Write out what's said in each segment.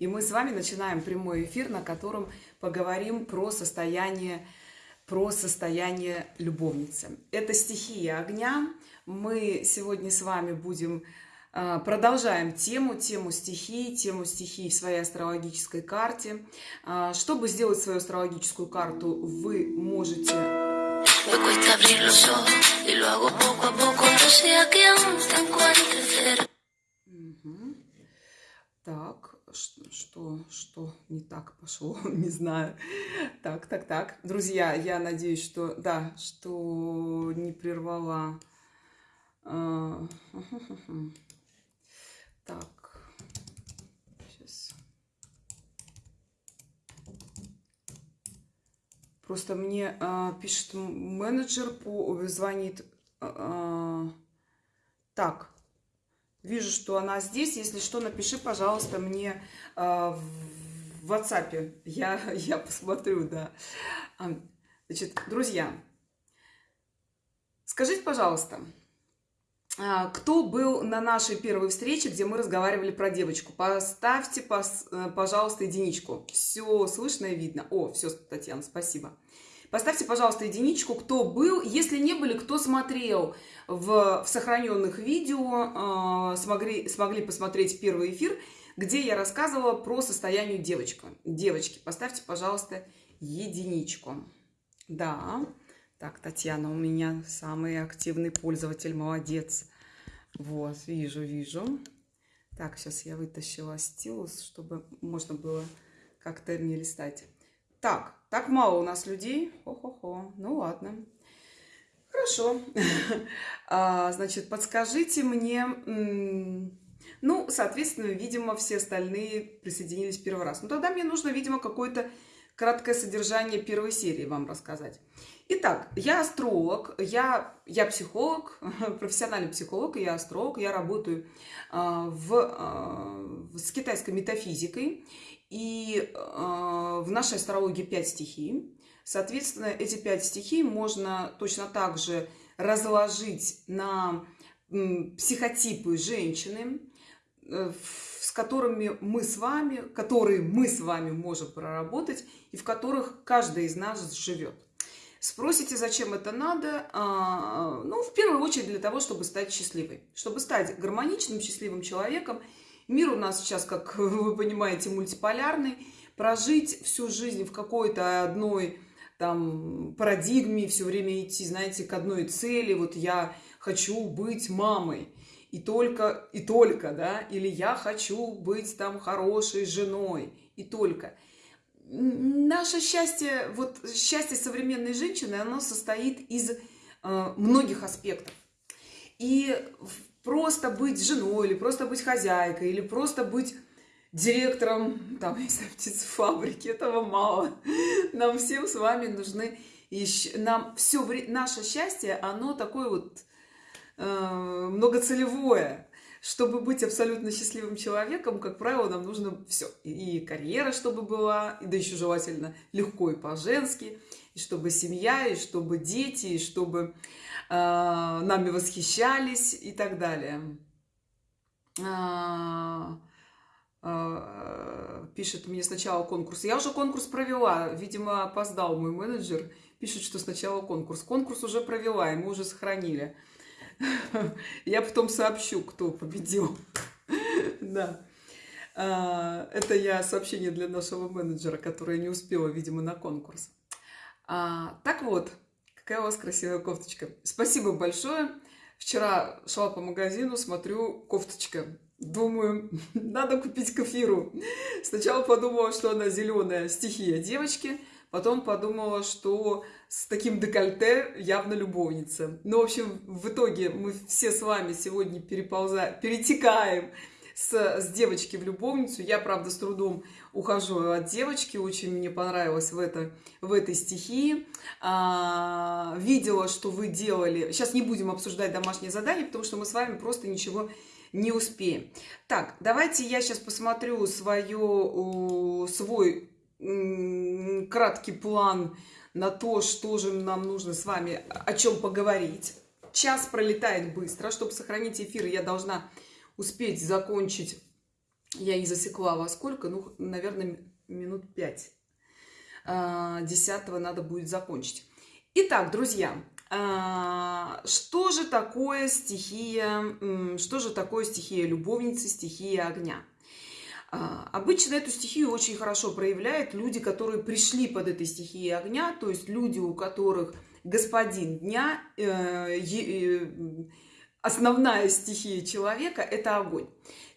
И мы с вами начинаем прямой эфир, на котором поговорим про состояние, про состояние любовницы. Это стихия огня. Мы сегодня с вами будем а, продолжаем тему, тему стихий, тему стихий в своей астрологической карте. А, чтобы сделать свою астрологическую карту, вы можете... Так, что, что не так пошло, не знаю. Так, так, так. Друзья, я надеюсь, что, да, что не прервала... А, так, сейчас. Просто мне а, пишет менеджер, по, звонит. А, так, вижу, что она здесь. Если что, напиши, пожалуйста, мне а, в WhatsApp. Я, я посмотрю, да. А, значит, друзья, скажите, пожалуйста, а, кто был на нашей первой встрече, где мы разговаривали про девочку? Поставьте, э, пожалуйста, единичку. Все слышно и видно. О, все, Татьяна, спасибо. Поставьте, пожалуйста, единичку, кто был. Если не были, кто смотрел в, в сохраненных видео, э, смогли, смогли посмотреть первый эфир, где я рассказывала про состояние девочки. Девочки, поставьте, пожалуйста, единичку. Да. Так, Татьяна у меня самый активный пользователь, молодец. Вот, вижу, вижу. Так, сейчас я вытащила стилус, чтобы можно было как-то мне листать. Так, так мало у нас людей. Хо-хо-хо. Ну ладно. Хорошо. а, значит, подскажите мне... Ну, соответственно, видимо, все остальные присоединились первый раз. Ну, тогда мне нужно, видимо, какое-то краткое содержание первой серии вам рассказать. Итак, я астролог, я, я психолог, профессиональный психолог, я астролог, я работаю э, в, э, с китайской метафизикой, и э, в нашей астрологии 5 стихий. Соответственно, эти 5 стихий можно точно так же разложить на психотипы женщины, э, с которыми мы с вами, которые мы с вами можем проработать, и в которых каждый из нас живет. Спросите, зачем это надо? А, ну, в первую очередь для того, чтобы стать счастливой. Чтобы стать гармоничным, счастливым человеком. Мир у нас сейчас, как вы понимаете, мультиполярный. Прожить всю жизнь в какой-то одной там парадигме, все время идти, знаете, к одной цели. Вот я хочу быть мамой. И только, и только, да, или я хочу быть там хорошей женой, и только наше счастье, вот счастье современной женщины, оно состоит из э, многих аспектов. И просто быть женой, или просто быть хозяйкой, или просто быть директором, там, не птицефабрики, этого мало. Нам всем с вами нужны, еще, нам все, наше счастье, оно такое вот э, многоцелевое чтобы быть абсолютно счастливым человеком, как правило, нам нужно все. И карьера, чтобы была, и да еще желательно легко и по-женски, и чтобы семья, и чтобы дети, и чтобы э, нами восхищались и так далее. А, а, пишет мне сначала конкурс. Я уже конкурс провела, видимо, опоздал мой менеджер. Пишет, что сначала конкурс. Конкурс уже провела, и мы уже сохранили. Я потом сообщу, кто победил. Да. Это я сообщение для нашего менеджера, которая не успела, видимо, на конкурс. А, так вот, какая у вас красивая кофточка. Спасибо большое. Вчера шла по магазину, смотрю, кофточка. Думаю, надо купить кофиру. Сначала подумала, что она зеленая стихия девочки, потом подумала, что с таким декольте явно любовница. Ну, в общем, в итоге мы все с вами сегодня переползаем, перетекаем с, с девочки в любовницу. Я, правда, с трудом ухожу от девочки, очень мне понравилось в, это, в этой стихии. А, видела, что вы делали. Сейчас не будем обсуждать домашние задания, потому что мы с вами просто ничего не успеем. Так, давайте я сейчас посмотрю свое, свой краткий план на то, что же нам нужно с вами, о чем поговорить. Час пролетает быстро. Чтобы сохранить эфир, я должна успеть закончить Я не засекла во сколько, ну, наверное, минут пять. А, десятого надо будет закончить. Итак, друзья, а, что же такое стихия, что же такое стихия любовницы, стихия огня? А, обычно эту стихию очень хорошо проявляют люди, которые пришли под этой стихией огня, то есть люди, у которых господин дня, э, э, основная стихия человека – это огонь.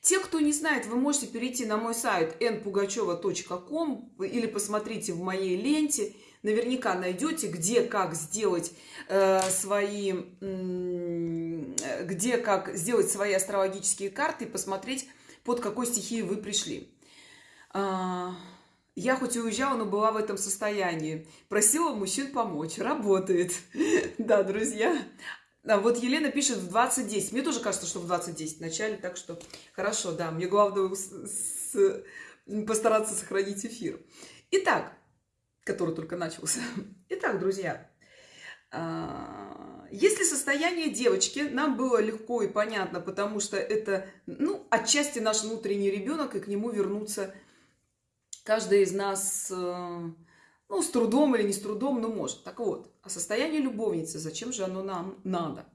Те, кто не знает, вы можете перейти на мой сайт npugacheva.com или посмотрите в моей ленте – наверняка найдете, где как сделать э, свои, э, где как сделать свои астрологические карты и посмотреть, под какой стихией вы пришли. Э, я хоть и уезжала, но была в этом состоянии. Просила мужчин помочь. Работает. Да, друзья. А вот Елена пишет в 20.10. Мне тоже кажется, что в 20.10 в начале, так что хорошо, да. Мне главное с, постараться сохранить эфир. Итак, который только начался. Итак, друзья, а, если состояние девочки нам было легко и понятно, потому что это, ну, отчасти наш внутренний ребенок, и к нему вернуться каждый из нас, э, ну, с трудом или не с трудом, но может. Так вот, а состояние любовницы, зачем же оно нам надо?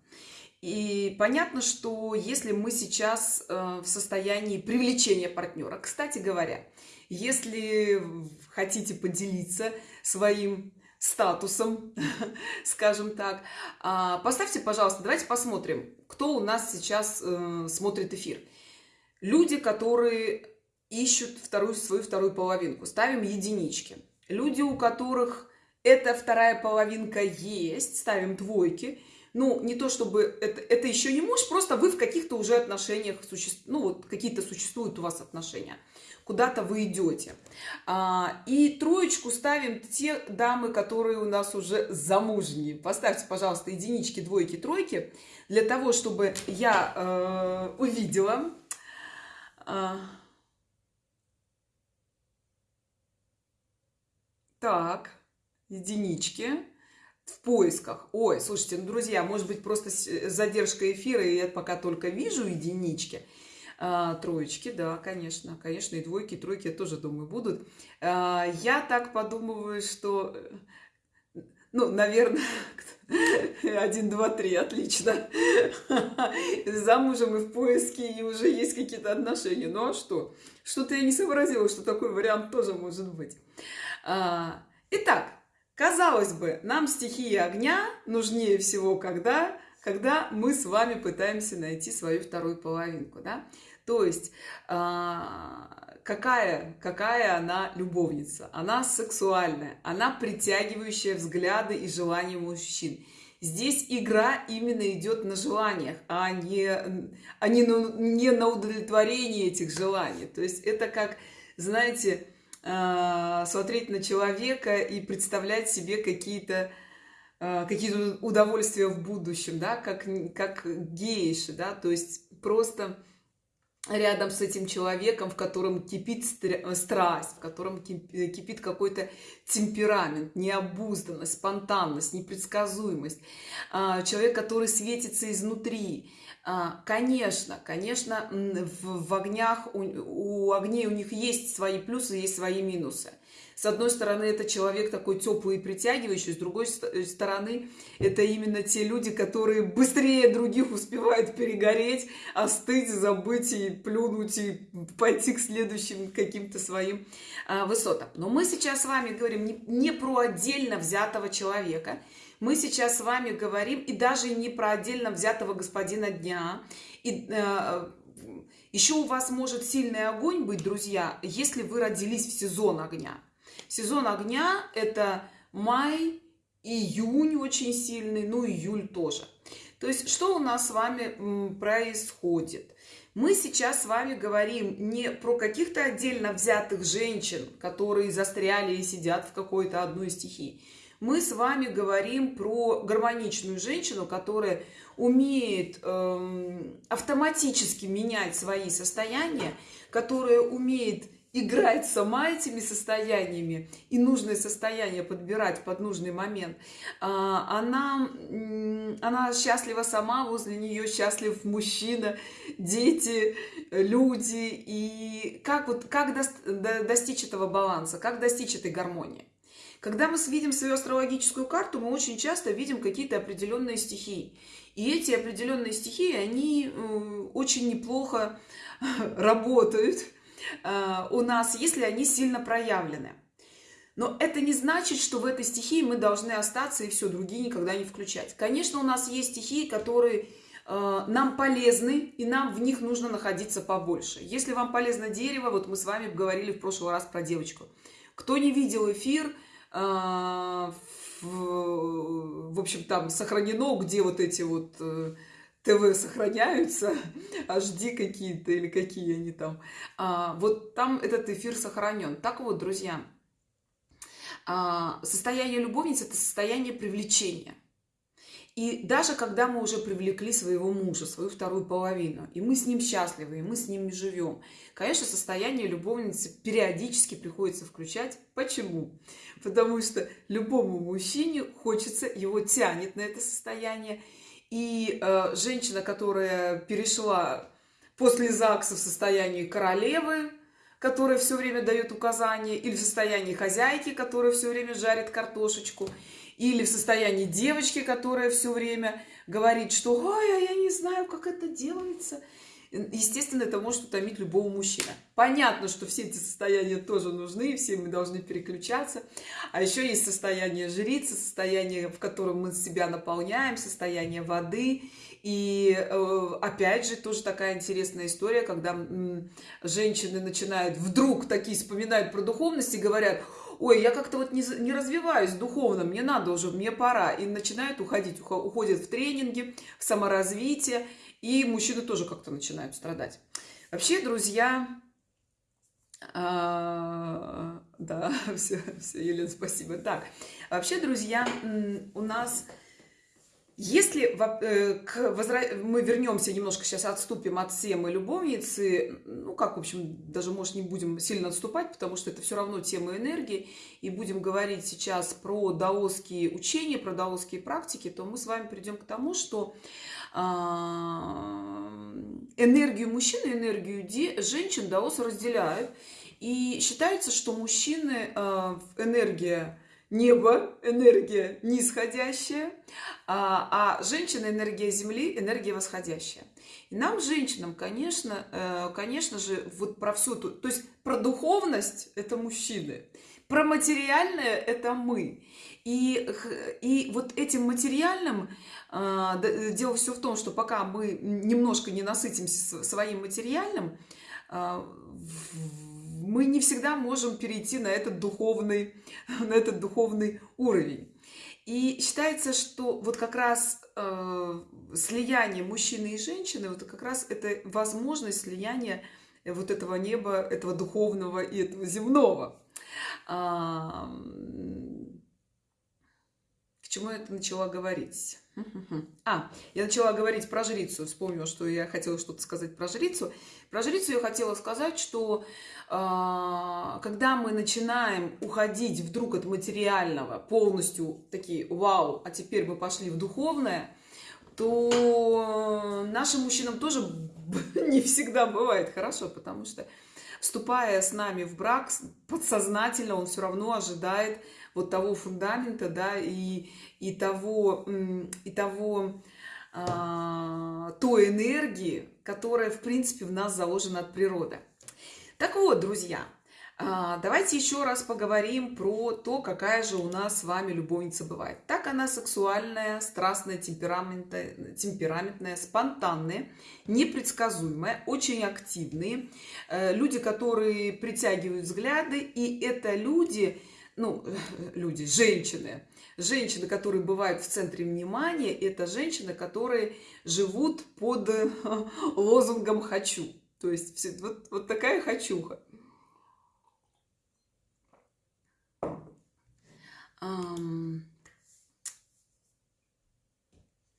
И понятно, что если мы сейчас э, в состоянии привлечения партнера, кстати говоря, если хотите поделиться своим статусом, скажем так, а, поставьте, пожалуйста, давайте посмотрим, кто у нас сейчас э, смотрит эфир. Люди, которые ищут вторую, свою вторую половинку, ставим единички. Люди, у которых эта вторая половинка есть, ставим двойки. Ну, не то чтобы это, это еще не муж, просто вы в каких-то уже отношениях, суще... ну, вот какие-то существуют у вас отношения куда-то вы идете. А, и троечку ставим те дамы, которые у нас уже замужние. Поставьте, пожалуйста, единички, двойки, тройки, для того, чтобы я э, увидела. А, так, единички в поисках. Ой, слушайте, ну, друзья, может быть, просто задержка эфира, и я пока только вижу единички. А, троечки, да, конечно, конечно, и двойки, и тройки, я тоже думаю, будут. А, я так подумываю, что, ну, наверное, один, два, три, отлично. Замужем и в поиске, и уже есть какие-то отношения. Ну, а что? Что-то я не сообразила, что такой вариант тоже может быть. А, итак, казалось бы, нам стихии огня нужнее всего, когда когда мы с вами пытаемся найти свою вторую половинку, да? То есть а, какая, какая она любовница? Она сексуальная, она притягивающая взгляды и желания мужчин. Здесь игра именно идет на желаниях, а не, а не, на, не на удовлетворении этих желаний. То есть это как, знаете, смотреть на человека и представлять себе какие-то а, какие-то удовольствия в будущем, да, как, как гейши, да, то есть просто рядом с этим человеком, в котором кипит страсть, в котором кипит какой-то темперамент, необузданность, спонтанность, непредсказуемость. А, человек, который светится изнутри. А, конечно, конечно, в, огнях, у, у огней у них есть свои плюсы, есть свои минусы. С одной стороны, это человек такой теплый и притягивающий, с другой э, стороны, это именно те люди, которые быстрее других успевают перегореть, остыть, забыть и плюнуть, и пойти к следующим каким-то своим а, высотам. Но мы сейчас с вами говорим не, не про отдельно взятого человека, мы сейчас с вами говорим и даже не про отдельно взятого господина дня, и, э, еще у вас может сильный огонь быть, друзья, если вы родились в сезон огня. Сезон огня – это май, июнь очень сильный, ну июль тоже. То есть что у нас с вами происходит? Мы сейчас с вами говорим не про каких-то отдельно взятых женщин, которые застряли и сидят в какой-то одной стихии. Мы с вами говорим про гармоничную женщину, которая умеет эм, автоматически менять свои состояния, которая умеет играть сама этими состояниями и нужное состояние подбирать под нужный момент, а, она, она счастлива сама, возле нее счастлив мужчина, дети, люди. И как, вот, как достичь этого баланса, как достичь этой гармонии? Когда мы видим свою астрологическую карту, мы очень часто видим какие-то определенные стихии. И эти определенные стихии, они э, очень неплохо работают у нас, если они сильно проявлены. Но это не значит, что в этой стихии мы должны остаться и все, другие никогда не включать. Конечно, у нас есть стихии, которые э, нам полезны, и нам в них нужно находиться побольше. Если вам полезно дерево, вот мы с вами говорили в прошлый раз про девочку. Кто не видел эфир, в, в общем, там сохранено, где вот эти вот э, ТВ сохраняются, HD какие-то или какие они там. А, вот там этот эфир сохранен. Так вот, друзья, а, состояние любовницы – это состояние привлечения. И даже когда мы уже привлекли своего мужа, свою вторую половину, и мы с ним счастливы, и мы с ним живем, конечно, состояние любовницы периодически приходится включать. Почему? Потому что любому мужчине хочется, его тянет на это состояние. И э, женщина, которая перешла после ЗАГСа в состояние королевы, которая все время дает указания, или в состоянии хозяйки, которая все время жарит картошечку, или в состоянии девочки, которая все время говорит, что «Ой, а я не знаю, как это делается». Естественно, это может утомить любого мужчины. Понятно, что все эти состояния тоже нужны, все мы должны переключаться. А еще есть состояние жрицы, состояние, в котором мы себя наполняем, состояние воды. И э, опять же, тоже такая интересная история, когда женщины начинают вдруг такие вспоминают про духовность и говорят, ой, я как-то вот не, не развиваюсь духовно, мне надо уже, мне пора. И начинают уходить, уходят в тренинги, в саморазвитие, и мужчины тоже как-то начинают страдать. Вообще, друзья, а, да, все, все, Елена, спасибо. Так, вообще, друзья, у нас если э, к мы вернемся немножко, сейчас отступим от темы любовницы, ну как, в общем, даже, может, не будем сильно отступать, потому что это все равно тема энергии, и будем говорить сейчас про даосские учения, про даосские практики, то мы с вами придем к тому, что а, энергию мужчин и энергию женщин даосы разделяют, и считается, что мужчины а, энергия небо, энергия нисходящая, а, а женщина энергия Земли, энергия восходящая. И нам, женщинам, конечно, э, конечно же, вот про всю ту, то есть про духовность это мужчины, про материальное это мы. И, и вот этим материальным э, дело все в том, что пока мы немножко не насытимся своим материальным, э, мы не всегда можем перейти на этот духовный, на этот духовный уровень. И считается, что вот как раз э, слияние мужчины и женщины, вот как раз это возможность слияния вот этого неба, этого духовного и этого земного. А, к чему я это начала говорить? А, я начала говорить про жрицу. Вспомнила, что я хотела что-то сказать про жрицу. Про жрицу я хотела сказать, что э, когда мы начинаем уходить вдруг от материального, полностью такие, вау, а теперь мы пошли в духовное, то нашим мужчинам тоже не всегда бывает хорошо, потому что вступая с нами в брак, подсознательно он все равно ожидает вот того фундамента, да, и, и того, и того а, той энергии, которая, в принципе, в нас заложена от природы. Так вот, друзья, а, давайте еще раз поговорим про то, какая же у нас с вами любовница бывает. Так она сексуальная, страстная, темпераментная, темпераментная спонтанная, непредсказуемая, очень активные. Э, люди, которые притягивают взгляды, и это люди, ну, люди, женщины, женщины, которые бывают в центре внимания, это женщины, которые живут под лозунгом «хочу». То есть вот, вот такая хочуха.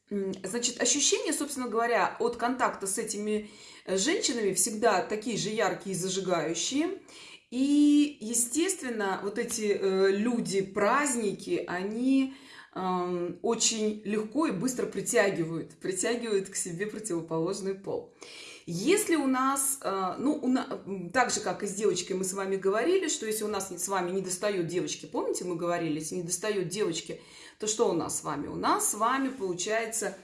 Значит, ощущения, собственно говоря, от контакта с этими э, женщинами всегда такие же яркие и зажигающие. И, естественно, вот эти э, люди, праздники, они э, очень легко и быстро притягивают, притягивают к себе противоположный пол. Если у нас, э, ну, у нас, так же, как и с девочкой мы с вами говорили, что если у нас с вами не достает девочки, помните, мы говорили, если не достает девочки, то что у нас с вами? У нас с вами получается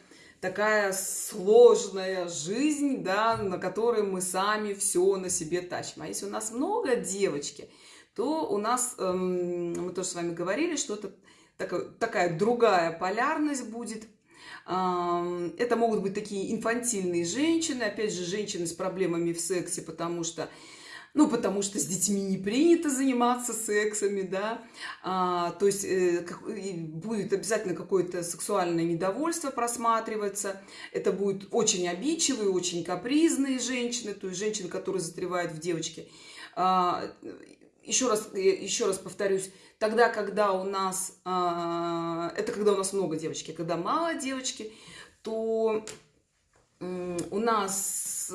такая сложная жизнь, да, на которой мы сами все на себе тащим. А если у нас много девочки, то у нас, эм, мы тоже с вами говорили, что это такая, такая другая полярность будет – это могут быть такие инфантильные женщины, опять же, женщины с проблемами в сексе, потому что ну, потому что с детьми не принято заниматься сексами, да, а, то есть э, как, будет обязательно какое-то сексуальное недовольство просматриваться, это будут очень обидчивые, очень капризные женщины, то есть женщины, которые застревают в девочке. А, еще раз, еще раз повторюсь, Тогда, когда у нас, а, это когда у нас много девочки, когда мало девочки, то у нас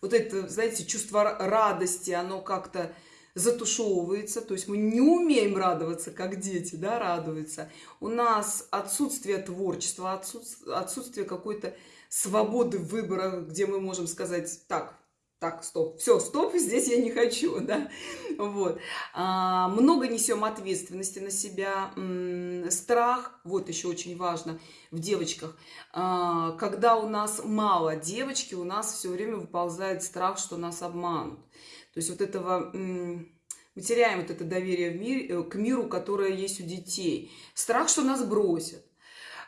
вот это, знаете, чувство радости, оно как-то затушевывается, то есть мы не умеем радоваться, как дети, да, радуются. У нас отсутствие творчества, отсутствие, отсутствие какой-то свободы выбора, где мы можем сказать, так, так, стоп, все, стоп, здесь я не хочу, да, вот. А, много несем ответственности на себя, страх, вот еще очень важно в девочках, а, когда у нас мало девочки, у нас все время выползает страх, что нас обманут, то есть вот этого... Мы теряем вот это доверие в мир, э, к миру, которое есть у детей. Страх, что нас бросят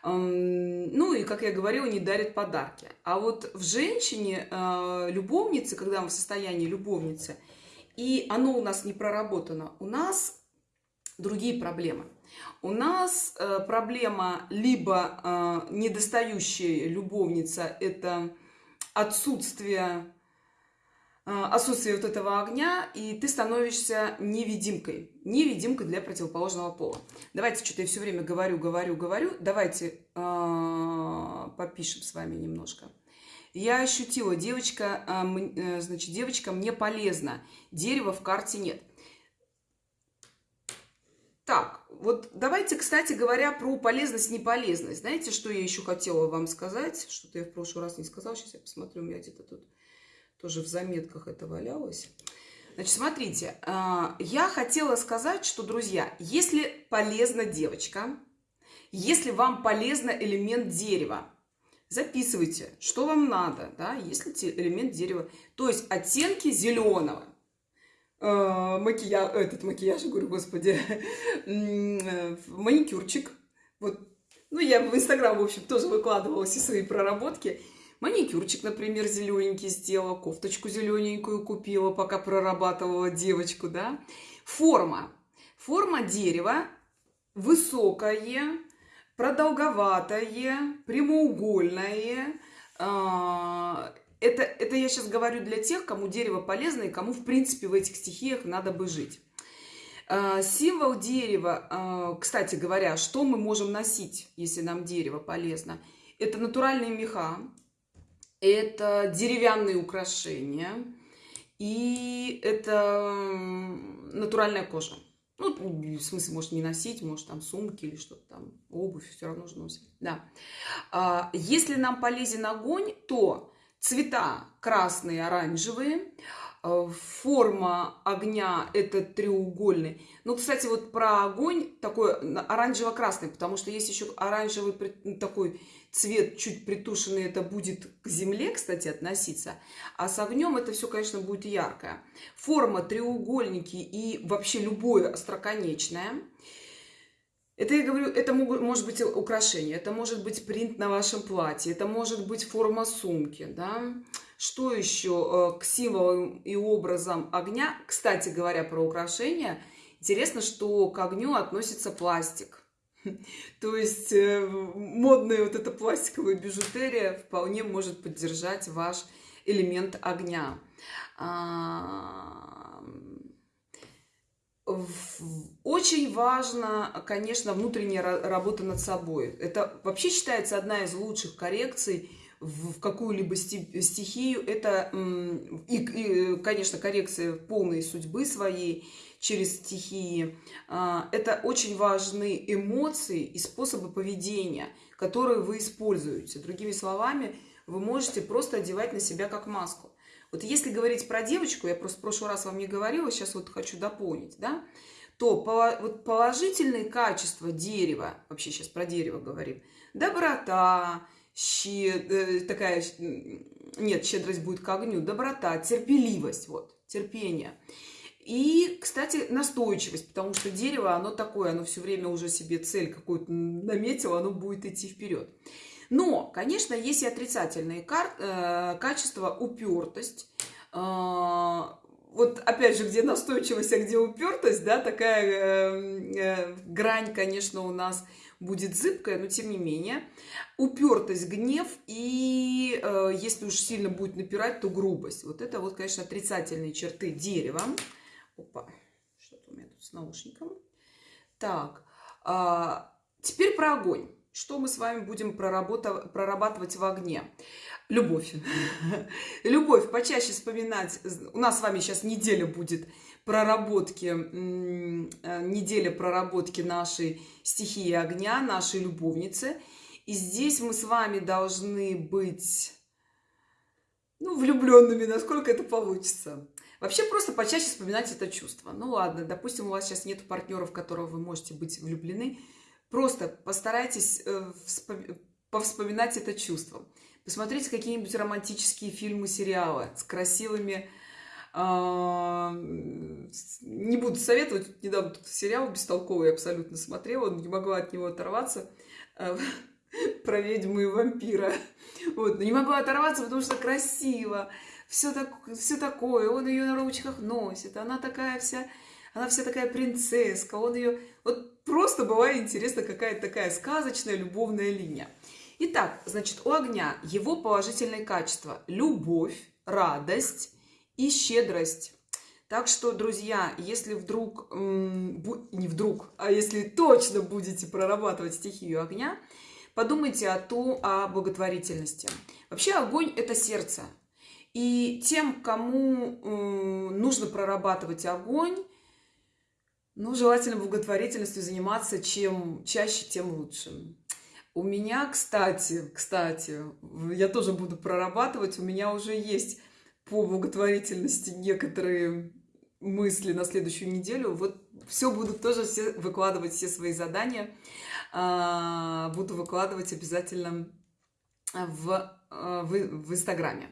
ну и, как я говорила, не дарит подарки. А вот в женщине, э, любовнице, когда мы в состоянии любовницы, и оно у нас не проработано, у нас другие проблемы. У нас э, проблема либо э, недостающая любовница, это отсутствие а, отсутствие вот этого огня, и ты становишься невидимкой. Невидимкой для противоположного пола. Давайте, что-то я все время говорю, говорю, говорю. Давайте э, попишем с вами немножко. Я ощутила, девочка, э, значит, девочка мне полезна. Дерева в карте нет. Так, вот давайте, кстати говоря, про полезность, неполезность. Знаете, что я еще хотела вам сказать? Что-то я в прошлый раз не сказала. Сейчас я посмотрю, у меня где-то тут тоже в заметках это валялось. Значит, смотрите, а, я хотела сказать, что, друзья, если полезна девочка, если вам полезно элемент дерева, записывайте, что вам надо, да, если элемент дерева, то есть оттенки зеленого, а, макияж, этот макияж, говорю, господи, маникюрчик, вот, ну, я в Инстаграм, в общем, тоже выкладывала все свои проработки, Маникюрчик, например, зелененький сделала, кофточку зелененькую купила, пока прорабатывала девочку, да. Форма. Форма дерева высокое, продолговатое, прямоугольное. А, это, это я сейчас говорю для тех, кому дерево полезно и кому, в принципе, в этих стихиях надо бы жить. А, символ дерева, а, кстати говоря, что мы можем носить, если нам дерево полезно? Это натуральные меха, это деревянные украшения, и это натуральная кожа. Ну, в смысле, может не носить, может там сумки или что-то там, обувь все равно же носить. Да. А, если нам полезен огонь, то цвета красные, оранжевые, Э, форма огня это треугольный. Ну, кстати, вот про огонь такой оранжево-красный, потому что есть еще оранжевый такой цвет чуть притушенный, это будет к земле, кстати, относиться. А с огнем это все, конечно, будет яркое. Форма треугольники и вообще любое остроконечное. Это, я говорю, это может быть украшение, это может быть принт на вашем платье, это может быть форма сумки, да, что еще э, к символам и образам огня? Кстати говоря, про украшения. Интересно, что к огню относится пластик. То есть э, модная вот эта пластиковая бижутерия вполне может поддержать ваш элемент огня. А, очень важно, конечно, внутренняя работа над собой. Это вообще считается одна из лучших коррекций в какую-либо стихию, это, и, и, конечно, коррекция полной судьбы своей через стихии. А, это очень важные эмоции и способы поведения, которые вы используете. Другими словами, вы можете просто одевать на себя как маску. Вот если говорить про девочку, я просто в прошлый раз вам не говорила, сейчас вот хочу дополнить, да, то вот положительные качества дерева, вообще сейчас про дерево говорим, доброта, щед... Э, такая, нет, щедрость будет к огню, доброта, терпеливость, вот, терпение. И, кстати, настойчивость, потому что дерево, оно такое, оно все время уже себе цель какую-то наметило, оно будет идти вперед. Но, конечно, есть и отрицательные кар- э, качества, упертость. Э, вот опять же, где настойчивость, а где упертость, да, такая э, э, грань, конечно, у нас будет зыбкая, но тем не менее. Упертость, гнев и э, если уж сильно будет напирать, то грубость. Вот это вот, конечно, отрицательные черты дерева. Опа, что-то у меня тут с наушником. Так, а, теперь про огонь. Что мы с вами будем прорабатывать в огне? Любовь. Любовь. Почаще вспоминать. У нас с вами сейчас неделя будет проработки, э, неделя проработки нашей стихии огня, нашей любовницы. И здесь мы с вами должны быть ну, влюбленными, насколько это получится. Вообще просто почаще вспоминать это чувство. Ну ладно, допустим, у вас сейчас нет партнеров, в которого вы можете быть влюблены. Просто постарайтесь э, повспоминать это чувство. Посмотрите какие-нибудь романтические фильмы, сериалы с красивыми... Э, не буду советовать, недавно тут сериал бестолковый абсолютно смотрела, не могла от него оторваться. Э, про ведьму и вампира. Вот, не могу оторваться, потому что красиво все, так, все такое, он ее на ручках носит, она такая вся, она вся такая принцесска, он ее, вот просто бывает интересно, какая-то такая сказочная любовная линия. Итак, значит, у огня его положительные качества – любовь, радость и щедрость. Так что, друзья, если вдруг, не вдруг, а если точно будете прорабатывать стихию огня, подумайте о, ту, о благотворительности. Вообще огонь – это сердце. И тем, кому нужно прорабатывать огонь, ну, желательно благотворительностью заниматься, чем чаще, тем лучше. У меня, кстати, кстати, я тоже буду прорабатывать, у меня уже есть по благотворительности некоторые мысли на следующую неделю. Вот все буду тоже все выкладывать, все свои задания. А, буду выкладывать обязательно в, э, в, в Инстаграме.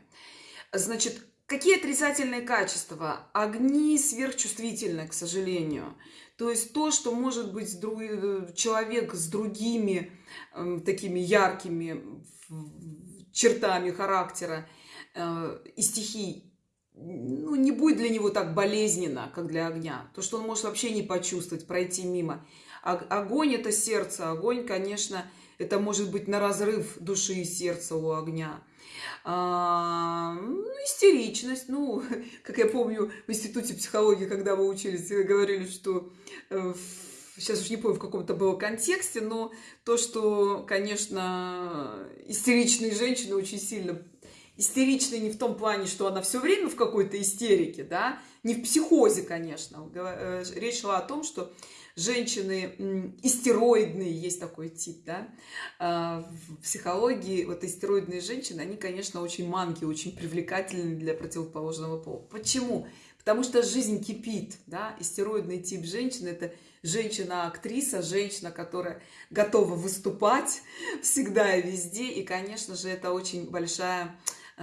Значит, какие отрицательные качества? Огни сверхчувствительны, к сожалению. То есть то, что может быть человек с другими э, такими яркими чертами характера э, и стихий, ну, не будет для него так болезненно, как для огня. То, что он может вообще не почувствовать, пройти мимо. Огонь – это сердце. Огонь, конечно, это может быть на разрыв души и сердца у огня. А, ну, истеричность. Ну, как я помню, в институте психологии, когда мы учились, говорили, что э, сейчас уж не помню, в каком-то было контексте, но то, что, конечно, истеричные женщины очень сильно истеричны не в том плане, что она все время в какой-то истерике, да, не в психозе, конечно. Э, речь шла о том, что женщины истероидные, есть такой тип, да, а, в психологии, вот истероидные женщины, они, конечно, очень манки, очень привлекательны для противоположного пола. Почему? Потому что жизнь кипит, да, истероидный тип женщины – это женщина-актриса, женщина, которая готова выступать всегда и везде, и, конечно же, это очень большая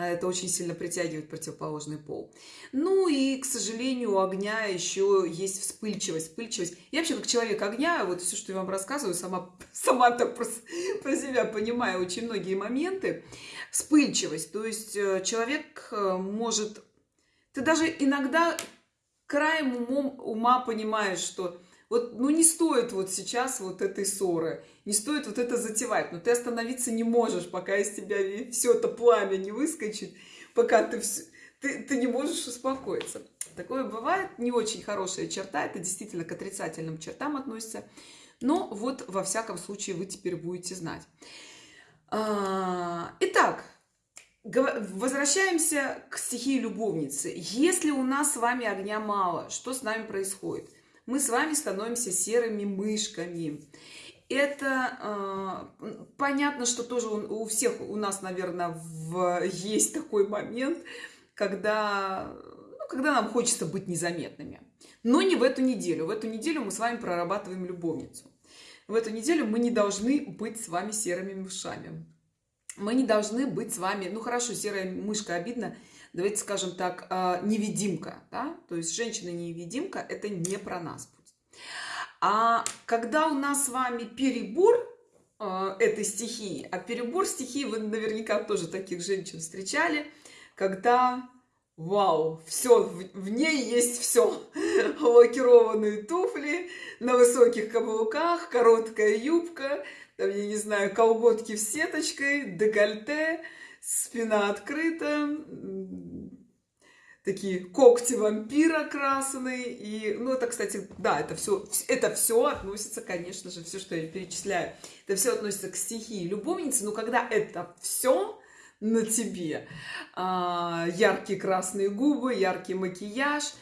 это очень сильно притягивает противоположный пол. Ну и, к сожалению, у огня еще есть вспыльчивость. Вспыльчивость. Я вообще как человек огня, вот все, что я вам рассказываю, сама, сама так про, про себя понимаю очень многие моменты. Вспыльчивость. То есть э, человек э, может... Ты даже иногда краем умом, ума понимаешь, что вот, ну, не стоит вот сейчас вот этой ссоры, не стоит вот это затевать, но ты остановиться не можешь, пока из тебя все это пламя не выскочит, пока ты, все, ты, ты не можешь успокоиться. Такое бывает, не очень хорошая черта, это действительно к отрицательным чертам относится, но вот во всяком случае вы теперь будете знать. А, итак, Возвращаемся к стихии любовницы. Если у нас с вами огня мало, что с нами происходит? Мы с вами становимся серыми мышками. Это э, понятно, что тоже у, у всех у нас, наверное, в, есть такой момент, когда, ну, когда нам хочется быть незаметными. Но не в эту неделю. В эту неделю мы с вами прорабатываем любовницу. В эту неделю мы не должны быть с вами серыми мышами мы не должны быть с вами, ну хорошо, серая мышка обидно, давайте скажем так, а, невидимка, да? то есть женщина-невидимка, это не про нас будет. А когда у нас с вами перебор э, этой стихии, а перебор стихии, вы наверняка тоже таких женщин встречали, когда Вау, все, в, в ней есть все. Лакированные туфли на высоких каблуках, короткая юбка, там, я не знаю, колготки с сеточкой, декольте, спина открыта, такие когти вампира красные. И, ну, это, кстати, да, это все, это все относится, конечно же, все, что я перечисляю, это все относится к стихии любовницы. Но когда это все на тебе, а, яркие красные губы, яркий макияж –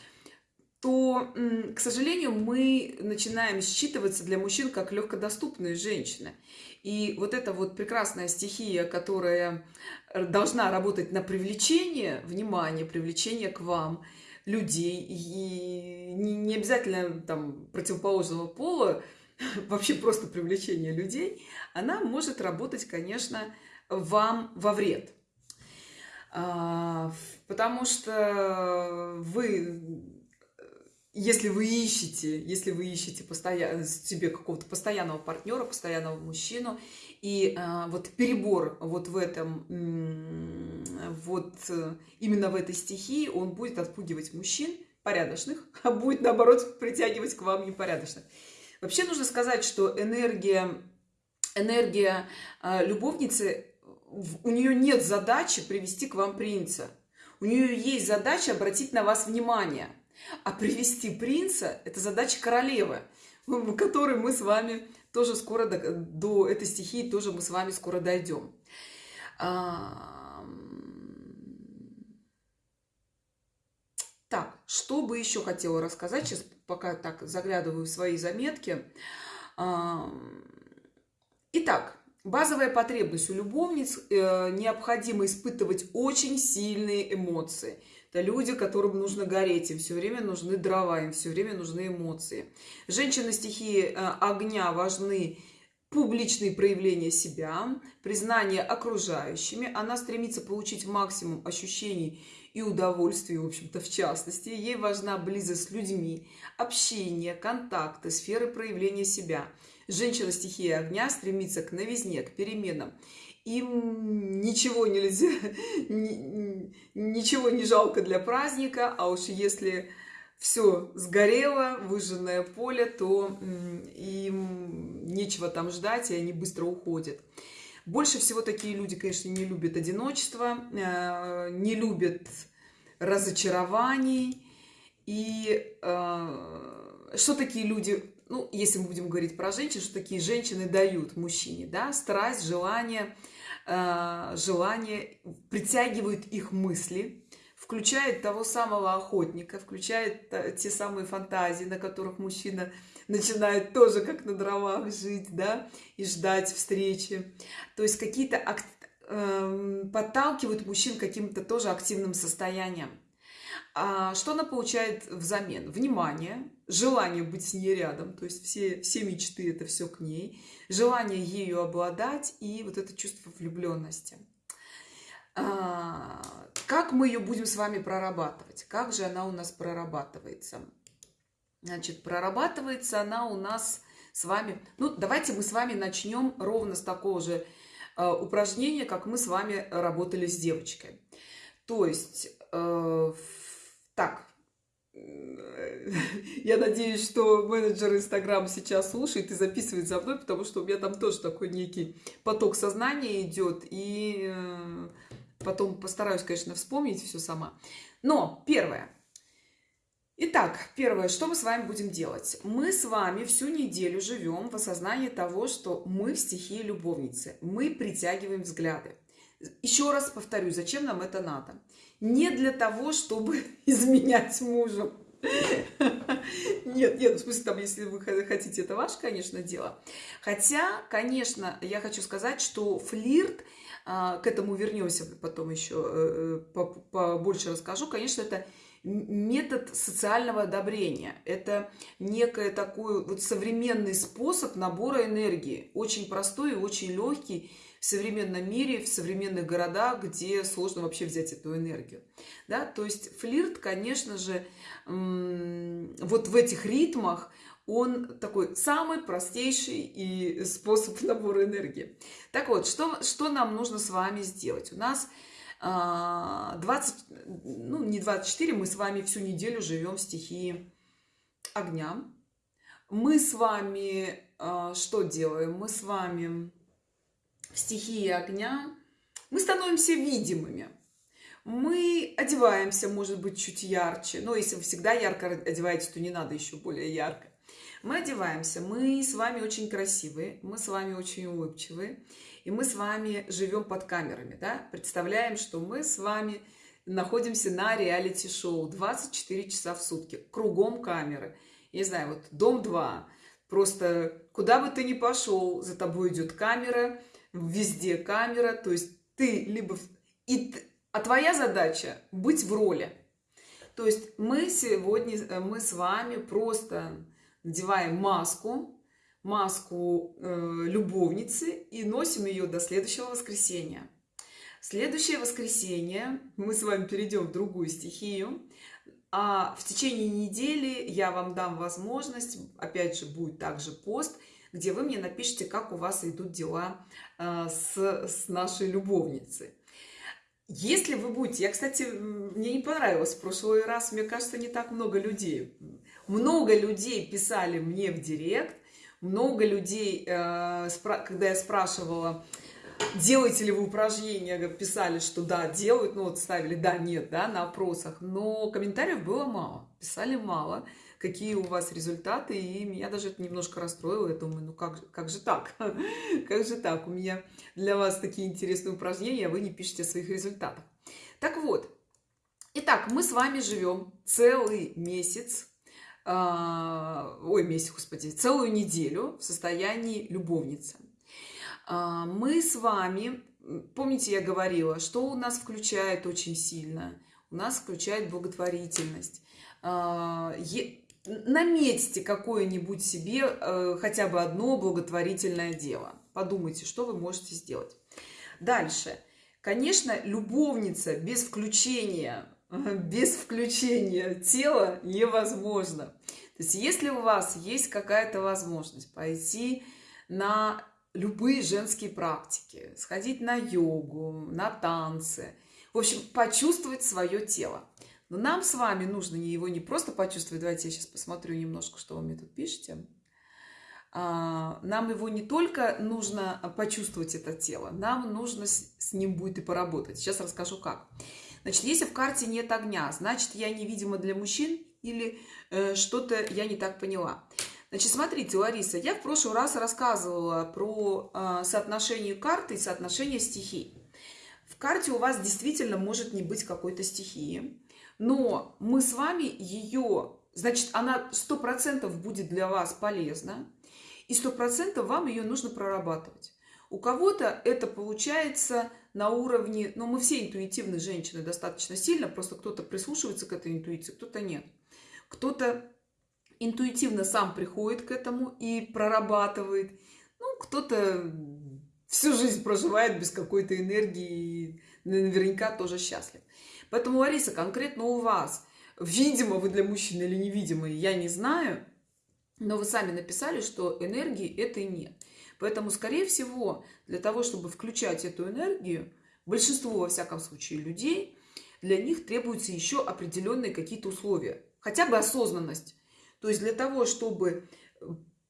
то, к сожалению, мы начинаем считываться для мужчин как легкодоступные женщины. И вот эта вот прекрасная стихия, которая должна работать на привлечение внимания, привлечение к вам людей, и не, не обязательно там противоположного пола, вообще просто привлечение людей, она может работать, конечно, вам во вред. А, потому что вы если вы ищете, если вы ищете постоянно, себе какого-то постоянного партнера, постоянного мужчину, и э, вот перебор вот в этом, вот э, именно в этой стихии, он будет отпугивать мужчин порядочных, а будет, наоборот, притягивать к вам непорядочных. Вообще нужно сказать, что энергия, энергия э, любовницы, у нее нет задачи привести к вам принца. У нее есть задача обратить на вас внимание – а привести принца – это задача королевы, которой мы с вами тоже скоро, до, до этой стихии тоже мы с вами скоро дойдем. Так, что бы еще хотела рассказать, сейчас пока так заглядываю в свои заметки. Итак, базовая потребность у любовниц э, необходимо испытывать очень сильные эмоции – это люди, которым нужно гореть, им все время нужны дрова, им все время нужны эмоции. Женщины стихии э, огня важны публичные проявления себя, признание окружающими. Она стремится получить максимум ощущений и удовольствий, в общем-то, в частности. Ей важна близость с людьми, общение, контакты, сферы проявления себя. Женщина стихии огня стремится к новизне, к переменам им ничего нельзя, ничего не жалко для праздника, а уж если все сгорело, выжженное поле, то им нечего там ждать, и они быстро уходят. Больше всего такие люди, конечно, не любят одиночество, э, не любят разочарований. И э, что такие люди, ну, если мы будем говорить про женщин, что такие женщины дают мужчине, да, страсть, желание, Э, желание, притягивают их мысли, включает того самого охотника, включает те самые фантазии, на которых мужчина начинает тоже как на дровах жить, да, и ждать встречи. То есть какие-то э, подталкивают мужчин каким-то тоже активным состоянием. А что она получает взамен? Внимание, желание быть с ней рядом, то есть все, все мечты это все к ней, желание ею обладать и вот это чувство влюбленности. А, как мы ее будем с вами прорабатывать? Как же она у нас прорабатывается? Значит, прорабатывается она у нас с вами... Ну, давайте мы с вами начнем ровно с такого же э, упражнения, как мы с вами работали с девочкой. То есть... Э, так, я надеюсь, что менеджер Инстаграм сейчас слушает и записывает за мной, потому что у меня там тоже такой некий поток сознания идет. И э, потом постараюсь, конечно, вспомнить все сама. Но первое. Итак, первое, что мы с вами будем делать? Мы с вами всю неделю живем в осознании того, что мы в стихии любовницы. Мы притягиваем взгляды. Еще раз повторю, зачем нам это надо? Не для того, чтобы изменять мужем. Нет, нет, в смысле, там, если вы хотите, это ваше, конечно, дело. Хотя, конечно, я хочу сказать, что флирт, а, к этому вернемся потом еще, э, э, побольше расскажу, конечно, это метод социального одобрения. Это некий такой вот современный способ набора энергии. Очень простой и очень легкий в современном мире, в современных городах, где сложно вообще взять эту энергию. Да? То есть флирт, конечно же, вот в этих ритмах он такой самый простейший и способ набора энергии. Так вот, что, что нам нужно с вами сделать? У нас 20, а, ну не 24, мы с вами всю неделю живем в стихии огня. Мы с вами а, что делаем? Мы с вами в стихии огня, мы становимся видимыми. Мы одеваемся, может быть, чуть ярче. Но если вы всегда ярко одеваетесь, то не надо еще более ярко. Мы одеваемся, мы с вами очень красивые, мы с вами очень улыбчивые, и мы с вами живем под камерами, да? Представляем, что мы с вами находимся на реалити-шоу 24 часа в сутки, кругом камеры. Я не знаю, вот дом 2, просто куда бы ты ни пошел, за тобой идет камера, везде камера, то есть ты либо... И... А твоя задача быть в роли. То есть мы сегодня, э, мы с вами просто надеваем маску, маску э, любовницы и носим ее до следующего воскресенья. Следующее воскресенье мы с вами перейдем в другую стихию, а в течение недели я вам дам возможность, опять же будет также пост, где вы мне напишите, как у вас идут дела э, с, с нашей любовницей. Если вы будете, я, кстати, мне не понравилось в прошлый раз, мне кажется, не так много людей. Много людей писали мне в директ, много людей, э, когда я спрашивала, делаете ли вы упражнения, писали, что да, делают, ну вот ставили да, нет, да, на опросах, но комментариев было мало, писали мало какие у вас результаты, и меня даже это немножко расстроило. Я думаю, ну как, как же так? Как же так? У меня для вас такие интересные упражнения, а вы не пишете о своих результатах. Так вот, итак, мы с вами живем целый месяц, э, ой, месяц, господи, целую неделю в состоянии любовницы. Э, мы с вами, помните, я говорила, что у нас включает очень сильно? У нас включает благотворительность. Наметьте какое-нибудь себе э, хотя бы одно благотворительное дело. Подумайте, что вы можете сделать. Дальше. Конечно, любовница без включения, без включения тела невозможно. То есть, если у вас есть какая-то возможность пойти на любые женские практики, сходить на йогу, на танцы, в общем, почувствовать свое тело. Но нам с вами нужно его не просто почувствовать. Давайте я сейчас посмотрю немножко, что вы мне тут пишете. А, нам его не только нужно почувствовать это тело, нам нужно с ним будет и поработать. Сейчас расскажу как. Значит, если в карте нет огня, значит, я невидима для мужчин или э, что-то я не так поняла. Значит, смотрите, Лариса, я в прошлый раз рассказывала про э, соотношение карты и соотношение стихий. В карте у вас действительно может не быть какой-то стихии но мы с вами ее, значит, она сто процентов будет для вас полезна, и сто процентов вам ее нужно прорабатывать. У кого-то это получается на уровне, ну, мы все интуитивные женщины достаточно сильно, просто кто-то прислушивается к этой интуиции, кто-то нет. Кто-то интуитивно сам приходит к этому и прорабатывает. Ну, кто-то всю жизнь проживает без какой-то энергии наверняка тоже счастлив. Поэтому, Лариса, конкретно у вас, видимо вы для мужчины или невидимо, я не знаю, но вы сами написали, что энергии этой нет. Поэтому, скорее всего, для того, чтобы включать эту энергию, большинство, во всяком случае, людей, для них требуются еще определенные какие-то условия. Хотя бы осознанность. То есть для того, чтобы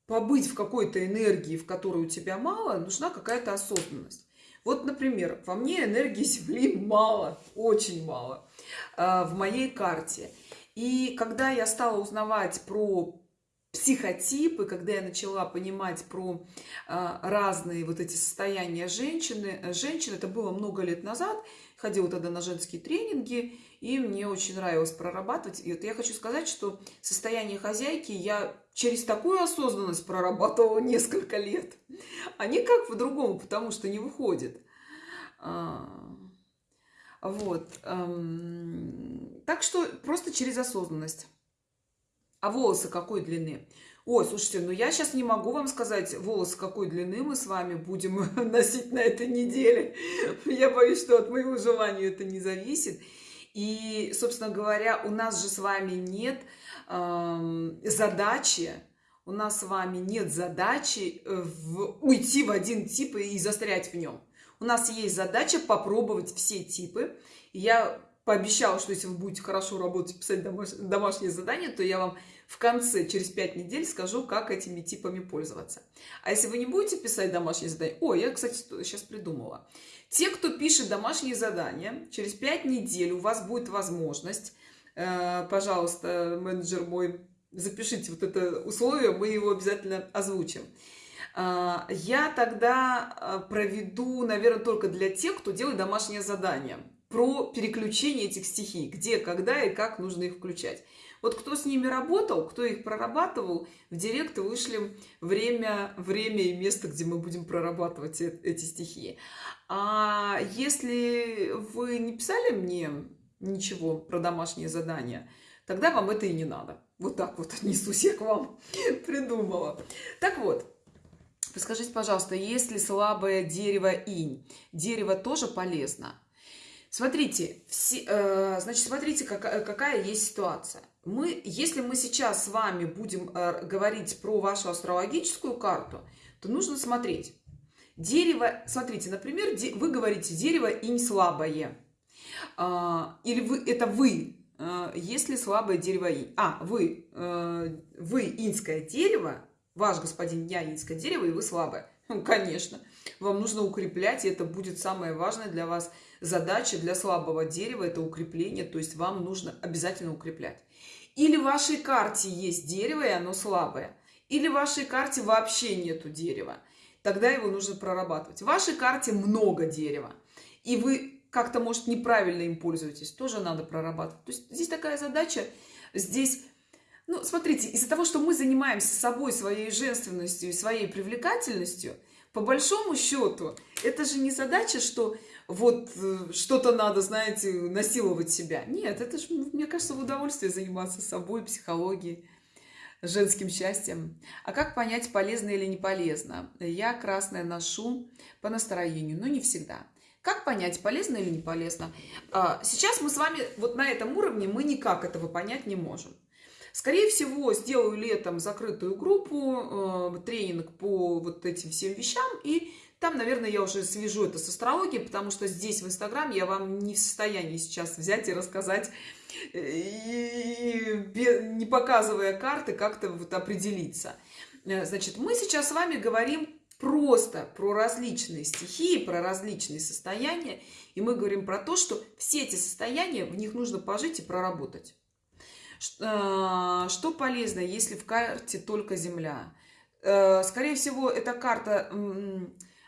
побыть в какой-то энергии, в которой у тебя мало, нужна какая-то осознанность. Вот, например, во мне энергии Земли мало, очень мало э, в моей карте. И когда я стала узнавать про психотипы, когда я начала понимать про э, разные вот эти состояния женщины, э, женщин, это было много лет назад, ходила тогда на женские тренинги, и мне очень нравилось прорабатывать. И вот я хочу сказать, что состояние хозяйки я через такую осознанность прорабатывала несколько лет, а никак по-другому, потому что не выходит. А, вот. Эм, так что просто через осознанность. А волосы какой длины? Ой, слушайте, ну я сейчас не могу вам сказать, волосы какой длины мы с вами будем носить на этой неделе. Я боюсь, что от моего желания это не зависит. И, собственно говоря, у нас же с вами нет э, задачи, у нас с вами нет задачи э, в, уйти в один тип и застрять в нем. У нас есть задача попробовать все типы. Я пообещала, что если вы будете хорошо работать, писать домаш... домашние задания, то я вам в конце, через 5 недель, скажу, как этими типами пользоваться. А если вы не будете писать домашние задания... О, я, кстати, сейчас придумала. Те, кто пишет домашние задания, через 5 недель у вас будет возможность, э, пожалуйста, менеджер мой, запишите вот это условие, мы его обязательно озвучим. Э, я тогда э, проведу, наверное, только для тех, кто делает домашнее задание про переключение этих стихий, где, когда и как нужно их включать. Вот кто с ними работал, кто их прорабатывал, в директ вышли время, время и место, где мы будем прорабатывать эти стихии. А если вы не писали мне ничего про домашние задания, тогда вам это и не надо. Вот так вот несусь я к вам придумала. Так вот, Скажите, пожалуйста, если слабое дерево инь, дерево тоже полезно? Смотрите, все, э, значит, смотрите, какая, какая есть ситуация. Мы, если мы сейчас с вами будем э, говорить про вашу астрологическую карту, то нужно смотреть. Дерево, смотрите, например, вы говорите, дерево инь слабое. А, или вы, это вы, а, если слабое дерево инь. А, вы, а, вы иньское дерево, ваш господин я иньское дерево, и вы слабое. Ну, конечно, вам нужно укреплять, и это будет самое важное для вас задача для слабого дерева, это укрепление, то есть вам нужно обязательно укреплять. Или в вашей карте есть дерево, и оно слабое. Или в вашей карте вообще нету дерева тогда его нужно прорабатывать. В вашей карте много дерева, и вы как-то, может, неправильно им пользуетесь, тоже надо прорабатывать. То есть здесь такая задача, здесь, ну, смотрите, из-за того, что мы занимаемся собой, своей женственностью и своей привлекательностью, по большому счету, это же не задача, что вот э, что-то надо, знаете, насиловать себя. Нет, это же, мне кажется, в удовольствие заниматься собой, психологией женским счастьем. А как понять, полезно или не полезно? Я красное ношу по настроению, но не всегда. Как понять, полезно или не полезно? А, сейчас мы с вами вот на этом уровне, мы никак этого понять не можем. Скорее всего, сделаю летом закрытую группу, э, тренинг по вот этим всем вещам, и там, наверное, я уже свяжу это с астрологией, потому что здесь, в Инстаграм, я вам не в состоянии сейчас взять и рассказать и не показывая карты, как-то вот определиться. Э, значит, мы сейчас с вами говорим просто про различные стихии, про различные состояния, и мы говорим про то, что все эти состояния, в них нужно пожить и проработать. Э, что полезно, если в карте только Земля? Э, скорее всего, эта карта,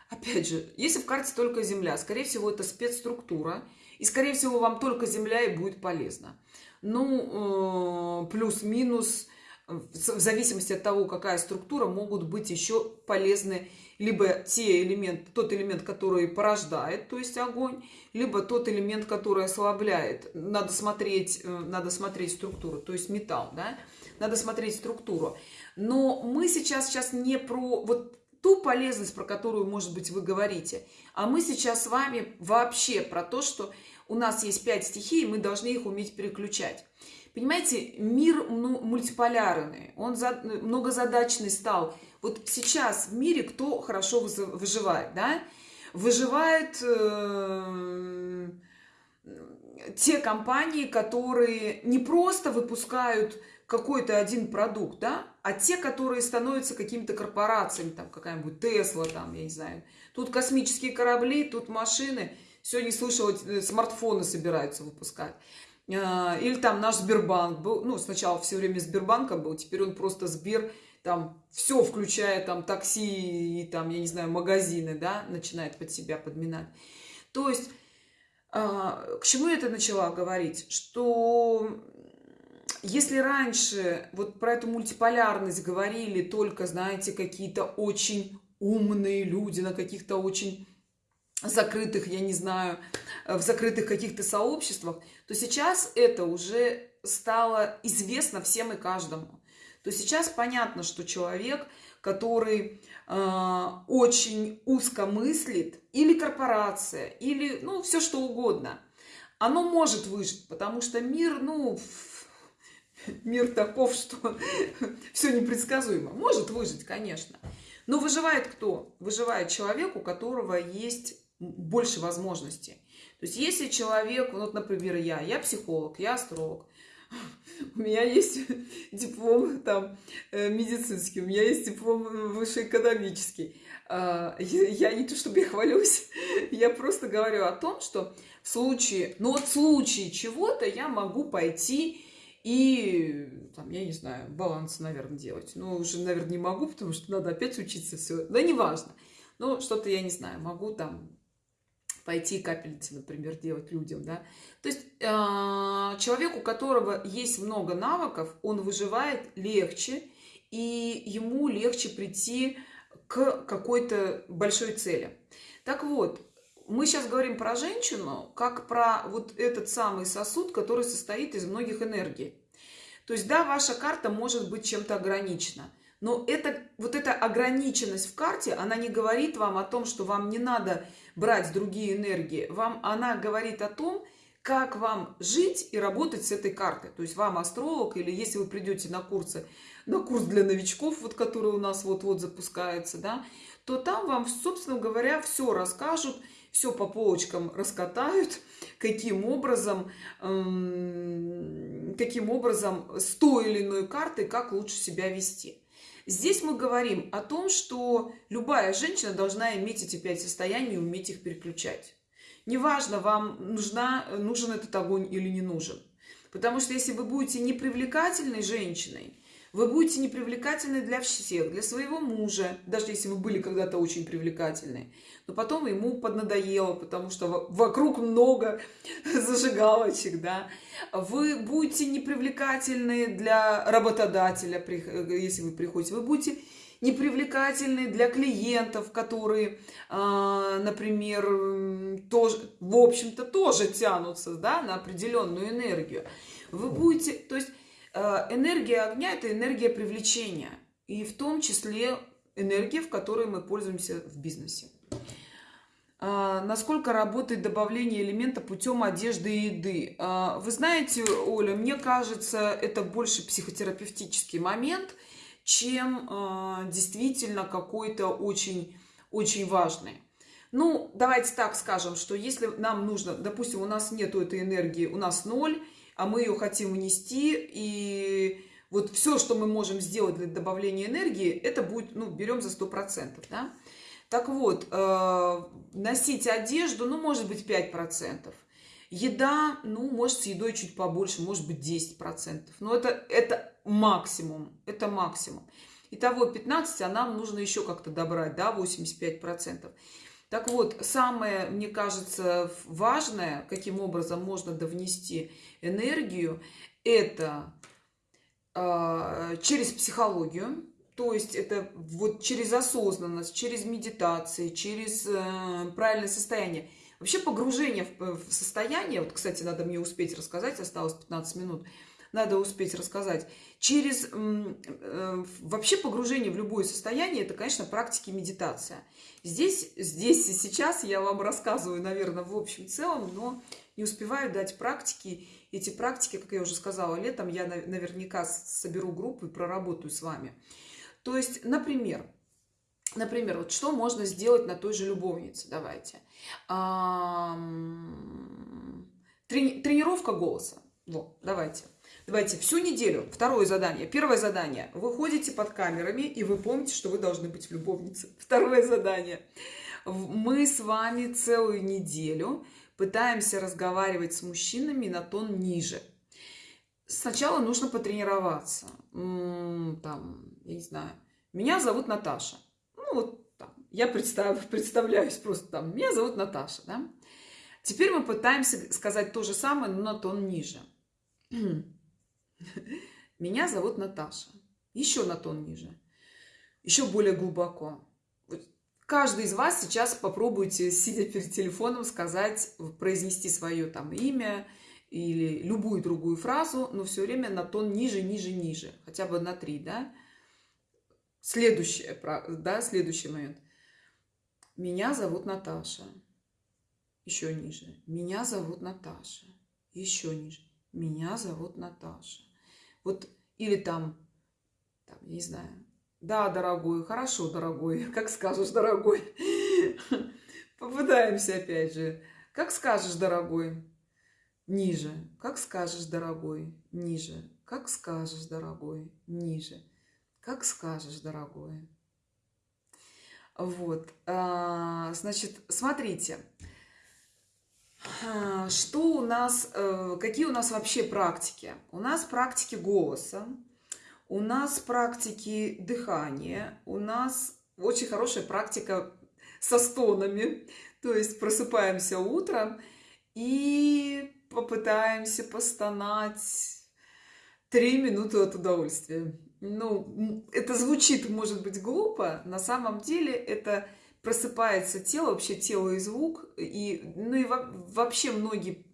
опять же, если в карте только Земля, скорее всего, это спецструктура, и, скорее всего, вам только земля и будет полезно. Ну, э, плюс-минус, в зависимости от того, какая структура, могут быть еще полезны либо те элементы, тот элемент, который порождает, то есть огонь, либо тот элемент, который ослабляет. Надо смотреть, э, надо смотреть структуру, то есть металл, да? Надо смотреть структуру. Но мы сейчас, сейчас не про вот ту полезность, про которую, может быть, вы говорите, а мы сейчас с вами вообще про то, что у нас есть пять стихий, и мы должны их уметь переключать. Понимаете, мир мультиполярный, он за, многозадачный стал. Вот сейчас в мире кто хорошо выживает, да? Выживают э, те компании, которые не просто выпускают какой-то один продукт, да, а те, которые становятся какими-то корпорациями, там какая-нибудь Тесла, там, я не знаю, тут космические корабли, тут машины – Сегодня слышала, э, смартфоны собираются выпускать. А, или там наш Сбербанк был, ну, сначала все время Сбербанком был, теперь он просто Сбер, там, все, включая там такси и там, я не знаю, магазины, да, начинает под себя подминать. То есть, а, к чему я это начала говорить? Что если раньше вот про эту мультиполярность говорили только, знаете, какие-то очень умные люди на каких-то очень закрытых, я не знаю, в закрытых каких-то сообществах, то сейчас это уже стало известно всем и каждому. То сейчас понятно, что человек, который э, очень узко мыслит, или корпорация, или ну все что угодно, оно может выжить, потому что мир, ну, мир таков, что все непредсказуемо. Может выжить, конечно. Но выживает кто? Выживает человек, у которого есть больше возможностей. То есть если человек, вот, например, я, я психолог, я астролог, у меня есть диплом там э, медицинский, у меня есть диплом высшеэкономический. А, я не то чтобы я хвалюсь, я просто говорю о том, что в случае, ну вот в случае чего-то я могу пойти и, там, я не знаю, баланс, наверное, делать. Ну, уже, наверное, не могу, потому что надо опять учиться все. Да неважно. Ну, что-то, я не знаю, могу там пойти капельницы, например, делать людям, да. То есть э, человек, у которого есть много навыков, он выживает легче, и ему легче прийти к какой-то большой цели. Так вот, мы сейчас говорим про женщину, как про вот этот самый сосуд, который состоит из многих энергий. То есть, да, ваша карта может быть чем-то ограничена, но это, вот эта ограниченность в карте, она не говорит вам о том, что вам не надо брать другие энергии. Вам она говорит о том, как вам жить и работать с этой картой. То есть вам астролог, или если вы придете на курсы, на курс для новичков, вот который у нас вот-вот запускается, да, то там вам, собственно говоря, все расскажут, все по полочкам раскатают, каким образом, эм, каким образом с той или иной картой, как лучше себя вести. Здесь мы говорим о том, что любая женщина должна иметь эти пять состояний и уметь их переключать. Неважно, вам нужна, нужен этот огонь или не нужен. Потому что если вы будете непривлекательной женщиной, вы будете непривлекательны для всех, для своего мужа, даже если вы были когда-то очень привлекательны. Но потом ему поднадоело, потому что вокруг много зажигалочек, да. Вы будете непривлекательны для работодателя, если вы приходите. Вы будете непривлекательны для клиентов, которые, а, например, тоже, в общем-то, тоже тянутся да, на определенную энергию. Вы будете, то есть энергия огня – это энергия привлечения, и в том числе энергия, в которой мы пользуемся в бизнесе. А, насколько работает добавление элемента путем одежды и еды. А, вы знаете, Оля, мне кажется, это больше психотерапевтический момент, чем действительно какой-то очень, очень важный. Ну, давайте так скажем, что если нам нужно, допустим, у нас нету этой энергии, у нас ноль, а мы ее хотим внести, и вот все, что мы можем сделать для добавления энергии, это будет, ну, берем за 100%, да? Так вот, э, носить одежду, ну, может быть, 5%. Еда, ну, может, с едой чуть побольше, может быть, 10%. Но это, это максимум, это максимум. Итого 15, а нам нужно еще как-то добрать, да, 85%. Так вот, самое, мне кажется, важное, каким образом можно довнести энергию, это э, через психологию, то есть это вот через осознанность, через медитации, через э, правильное состояние. Вообще погружение в, в состояние, вот, кстати, надо мне успеть рассказать, осталось 15 минут, надо успеть рассказать. Через э, вообще погружение в любое состояние, это, конечно, практики медитация. Здесь, здесь и сейчас я вам рассказываю, наверное, в общем целом, но не успеваю дать практики. Эти практики, как я уже сказала, летом я наверняка соберу группу и проработаю с вами. То есть, например, например, вот что можно сделать на той же любовнице, давайте. Трени тренировка голоса. Вот, давайте. Давайте всю неделю. Второе задание. Первое задание. Вы ходите под камерами, и вы помните, что вы должны быть в любовнице. Второе задание. Мы с вами целую неделю пытаемся разговаривать с мужчинами на тон ниже. Сначала нужно потренироваться. Там, я не знаю, меня зовут Наташа. Ну, вот там, я представ, представляюсь просто там, меня зовут Наташа, да? Теперь мы пытаемся сказать то же самое, но на тон ниже. Меня зовут Наташа. Еще на тон ниже. Еще более глубоко. Каждый из вас сейчас попробуйте, сидя перед телефоном, сказать, произнести свое там имя или любую другую фразу, но все время на тон ниже, ниже, ниже. Хотя бы на три, да? Следующее, да, следующий момент. Меня зовут Наташа. Еще ниже. Меня зовут Наташа. Еще ниже. Меня зовут Наташа. Вот, или там, там, не знаю, да, дорогой, хорошо, дорогой. Как скажешь, дорогой. Попытаемся опять же. Как скажешь, дорогой. Ниже. Как скажешь, дорогой. Ниже. Как скажешь, дорогой. Ниже. Как скажешь, дорогой. Вот. А, значит, смотрите. А, что у нас, э, какие у нас вообще практики? У нас практики голоса, у нас практики дыхания, у нас очень хорошая практика со стонами. То есть просыпаемся утром и попытаемся постонать три минуты от удовольствия. Ну, это звучит, может быть, глупо. На самом деле это просыпается тело, вообще тело и звук. И, ну и вообще многие,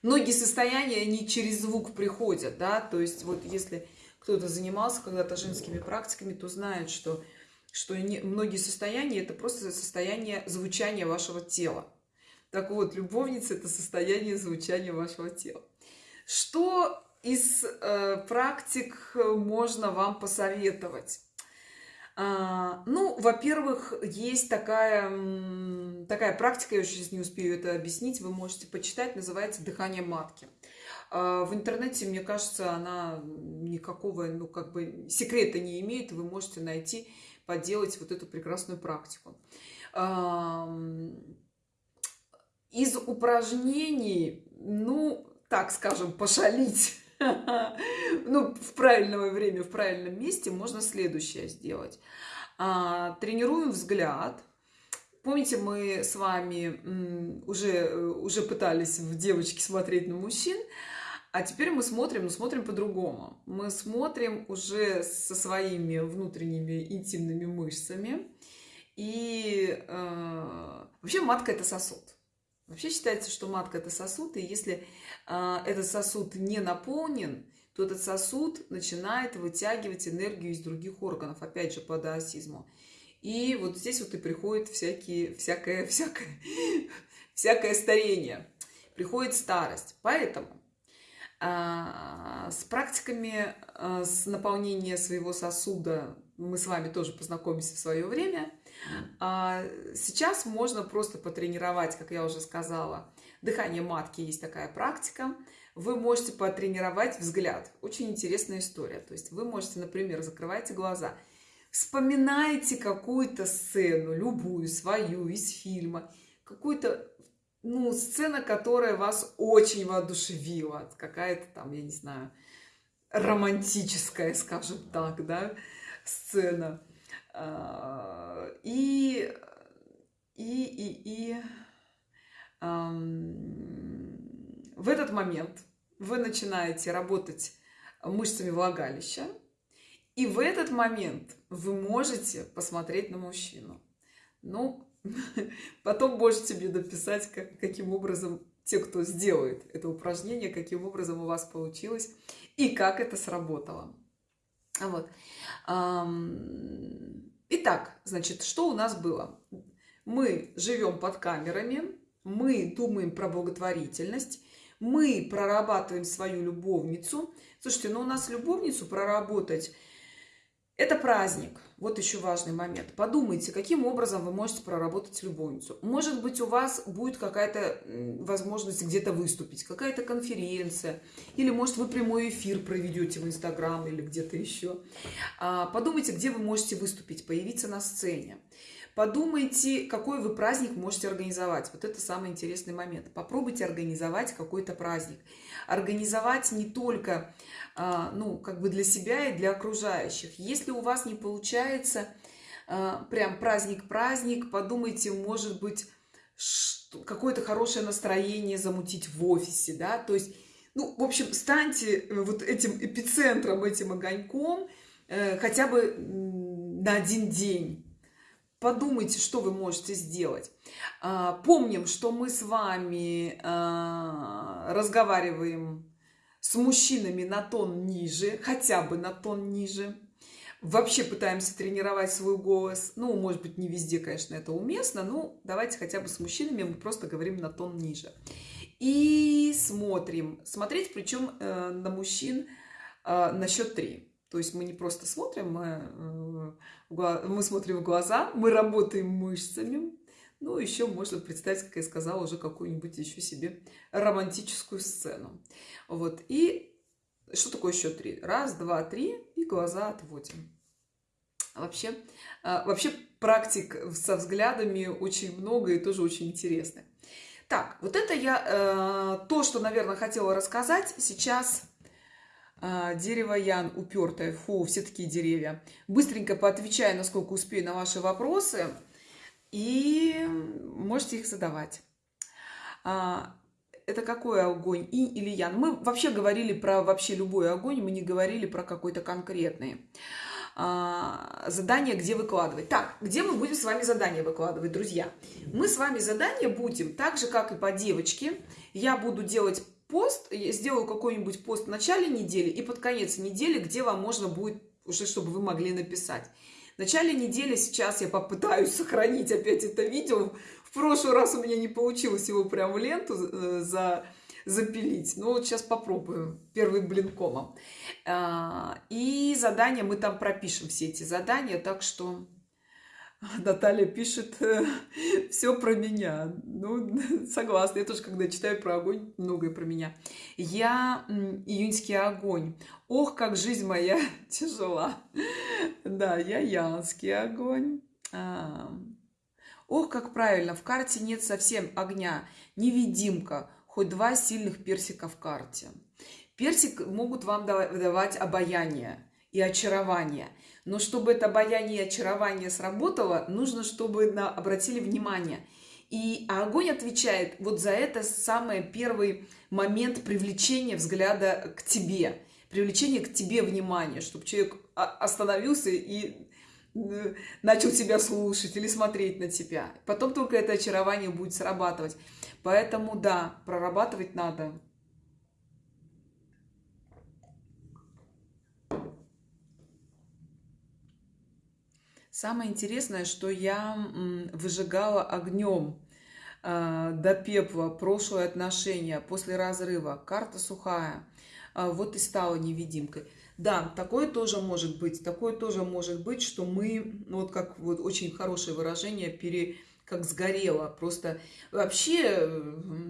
многие состояния, они через звук приходят, да. То есть вот если кто-то занимался когда-то женскими практиками, то знает, что, что не, многие состояния – это просто состояние звучания вашего тела. Так вот, любовница – это состояние звучания вашего тела. Что из э, практик можно вам посоветовать? А, ну, во-первых, есть такая, такая практика, я сейчас не успею это объяснить, вы можете почитать, называется «Дыхание матки». А, в интернете, мне кажется, она никакого, ну, как бы секрета не имеет. Вы можете найти, поделать вот эту прекрасную практику. Из упражнений, ну, так скажем, пошалить, ну, в правильное время, в правильном месте можно следующее сделать. А, тренируем взгляд. Помните, мы с вами уже, уже пытались в девочке смотреть на мужчин, а теперь мы смотрим, но смотрим по-другому. Мы смотрим уже со своими внутренними интимными мышцами. И э, вообще матка это сосуд. Вообще считается, что матка это сосуд, и если э, этот сосуд не наполнен, то этот сосуд начинает вытягивать энергию из других органов, опять же по даосизму. И вот здесь вот и приходит всякие, всякое, всякое, всякое старение, приходит старость. Поэтому а, с практиками а, с наполнения своего сосуда мы с вами тоже познакомимся в свое время. А, сейчас можно просто потренировать, как я уже сказала, дыхание матки, есть такая практика. Вы можете потренировать взгляд. Очень интересная история. То есть вы можете, например, закрывайте глаза, вспоминаете какую-то сцену, любую, свою, из фильма, какую-то ну, сцена, которая вас очень воодушевила, какая-то там, я не знаю, романтическая, скажем так, да, сцена. А, и, и, и, и в этот момент вы начинаете работать мышцами влагалища, и в этот момент вы можете посмотреть на мужчину. Ну, Потом можете мне написать, как, каким образом те, кто сделает это упражнение, каким образом у вас получилось и как это сработало. Вот. Итак, значит, что у нас было? Мы живем под камерами, мы думаем про благотворительность, мы прорабатываем свою любовницу. Слушайте, ну у нас любовницу проработать – это праздник – Вот еще важный момент. Подумайте, каким образом вы можете проработать любовницу. Может быть, у вас будет какая-то возможность где-то выступить, какая-то конференция, или, может, вы прямой эфир проведете в Инстаграм или где-то еще. А, подумайте, где вы можете выступить, появиться на сцене. Подумайте, какой вы праздник можете организовать. Вот это самый интересный момент. Попробуйте организовать какой-то праздник. Организовать не только а, ну, как бы для себя и для окружающих. Если у вас не получается а, прям праздник-праздник, подумайте, может быть, какое-то хорошее настроение замутить в офисе, да, то есть, ну, в общем, станьте э, вот этим эпицентром, этим огоньком э, хотя бы на один день. Подумайте, что вы можете сделать. А, помним, что мы с вами разговариваем с мужчинами на тон ниже, хотя бы на тон ниже. Вообще пытаемся тренировать свой голос. Ну, может быть, не везде, конечно, это уместно, но давайте хотя бы с мужчинами мы просто говорим на тон ниже. И смотрим. Смотреть, причем э, на мужчин э, на счет три. То есть мы не просто смотрим, мы, э, мы смотрим в глаза, мы работаем мышцами, ну, еще можно представить, как я сказала, уже какую-нибудь еще себе романтическую сцену. Вот. И что такое счет три? Раз, два, три, и глаза отводим. Вообще, а, вообще практик со взглядами очень много и тоже очень интересно. Так, вот это я, э, то, что, наверное, хотела рассказать. Сейчас дерево Ян упертое. Фу, все такие деревья. Быстренько поотвечаю, насколько успею на ваши вопросы и можете их задавать. А, это какой огонь? Инь или ян? Мы вообще говорили про вообще любой огонь, мы не говорили про какой-то конкретный. А, задание, где выкладывать. Так, где мы будем с вами задание выкладывать, друзья? Мы с вами задание будем, так же, как и по девочке. Я буду делать пост, я сделаю какой-нибудь пост в начале недели и под конец недели, где вам можно будет уже, чтобы вы могли написать. В начале недели сейчас я попытаюсь сохранить опять это видео. В прошлый раз у меня не получилось его прям в ленту э, за, запилить. Но вот сейчас попробую. Первый блин комом. А, и задания мы там пропишем все эти задания. Так что Наталья пишет э, все про меня. Ну, согласна. Я тоже, когда читаю про огонь, многое про меня. Я июньский огонь. Ох, как жизнь моя тяжела. Да, я янский огонь. А. Ох, как правильно, в карте нет совсем огня. Невидимка. Хоть два сильных персика в карте. Персик могут вам давать обаяние и очарование – но чтобы это обаяние и очарование сработало, нужно, чтобы на, обратили внимание. И а огонь отвечает вот за это самый первый момент привлечения взгляда к тебе. Привлечение к тебе внимания, чтобы человек остановился и э, начал тебя слушать или смотреть на тебя. Потом только это очарование будет срабатывать. Поэтому да, прорабатывать надо. Самое интересное, что я выжигала огнем э, до пепла прошлое отношение после разрыва. Карта сухая. Э, вот и стала невидимкой. Да, такое тоже может быть. Такое тоже может быть, что мы, вот как вот очень хорошее выражение, пере, как сгорело. Просто вообще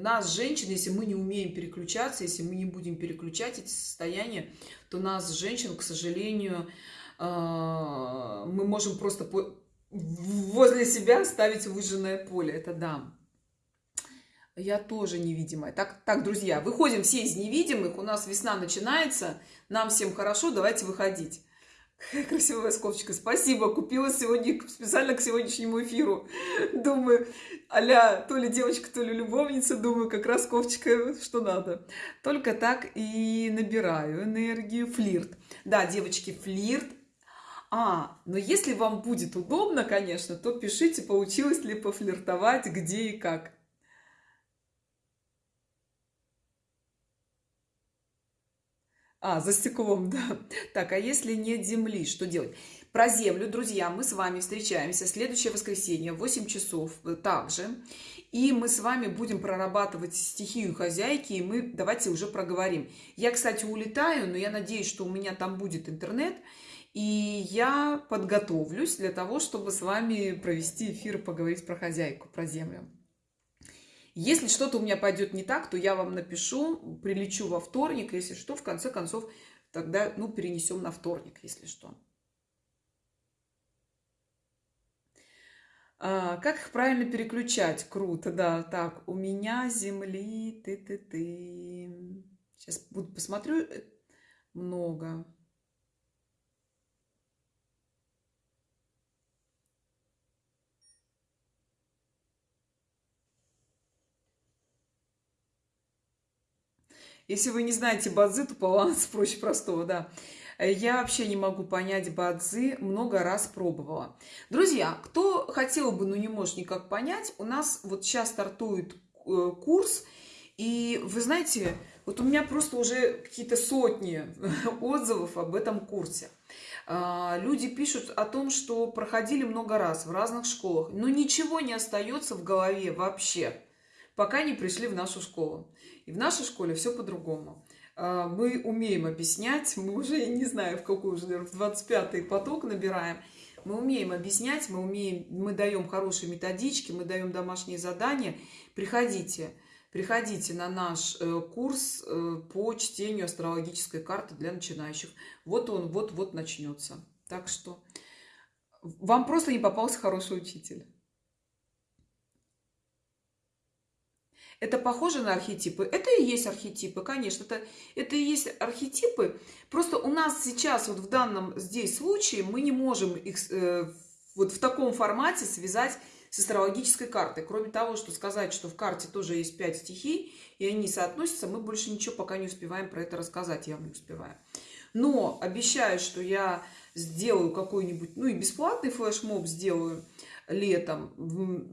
нас, женщин, если мы не умеем переключаться, если мы не будем переключать эти состояния, то нас, женщин, к сожалению, а, мы можем просто возле себя ставить выжженное поле. Это да. Я тоже невидимая. Так, так, друзья, выходим все из невидимых. У нас весна начинается. Нам всем хорошо. Давайте выходить. Какая красивая скобочка. Спасибо. Купила сегодня специально к сегодняшнему эфиру. Думаю, аля, то ли девочка, то ли любовница. Думаю, как раз ковчика, что надо. Только так и набираю энергию. Флирт. Да, девочки, флирт а, но если вам будет удобно, конечно, то пишите, получилось ли пофлиртовать, где и как. А, за стеклом, да. Так, а если нет земли, что делать? Про землю, друзья, мы с вами встречаемся следующее воскресенье в 8 часов э, также. И мы с вами будем прорабатывать стихию хозяйки, и мы давайте уже проговорим. Я, кстати, улетаю, но я надеюсь, что у меня там будет интернет, И я подготовлюсь для того, чтобы с вами провести эфир поговорить про хозяйку, про землю. Если что-то у меня пойдет не так, то я вам напишу, прилечу во вторник, если что, в конце концов, тогда, ну, перенесем на вторник, если что. А, как их правильно переключать? Круто, да. Так, у меня земли, ты-ты-ты. Сейчас буду посмотрю. Э, много. Если вы не знаете бадзи, то баланс проще простого, да. Я вообще не могу понять бадзи, много раз пробовала. Друзья, кто хотел бы, но не может никак понять, у нас вот сейчас стартует э, курс, и вы знаете, вот у меня просто уже какие-то сотни отзывов об этом курсе. А, люди пишут о том, что проходили много раз в разных школах, но ничего не остается в голове вообще, пока не пришли в нашу школу. И в нашей школе все по-другому. А, мы умеем объяснять, мы уже, не знаю, в какой уже, в 25-й поток набираем, мы умеем объяснять, мы умеем, мы даем хорошие методички, мы даем домашние задания. Приходите, приходите на наш э, курс э, по чтению астрологической карты для начинающих. Вот он, вот-вот начнется. Так что вам просто не попался хороший учитель. Это похоже на архетипы? Это и есть архетипы, конечно. Это, это и есть архетипы. Просто у нас сейчас, вот в данном здесь случае, мы не можем их э, вот в таком формате связать с астрологической картой. Кроме того, что сказать, что в карте тоже есть пять стихий, и они соотносятся, мы больше ничего пока не успеваем про это рассказать, я не успеваю. Но обещаю, что я сделаю какой-нибудь, ну и бесплатный флешмоб сделаю, летом,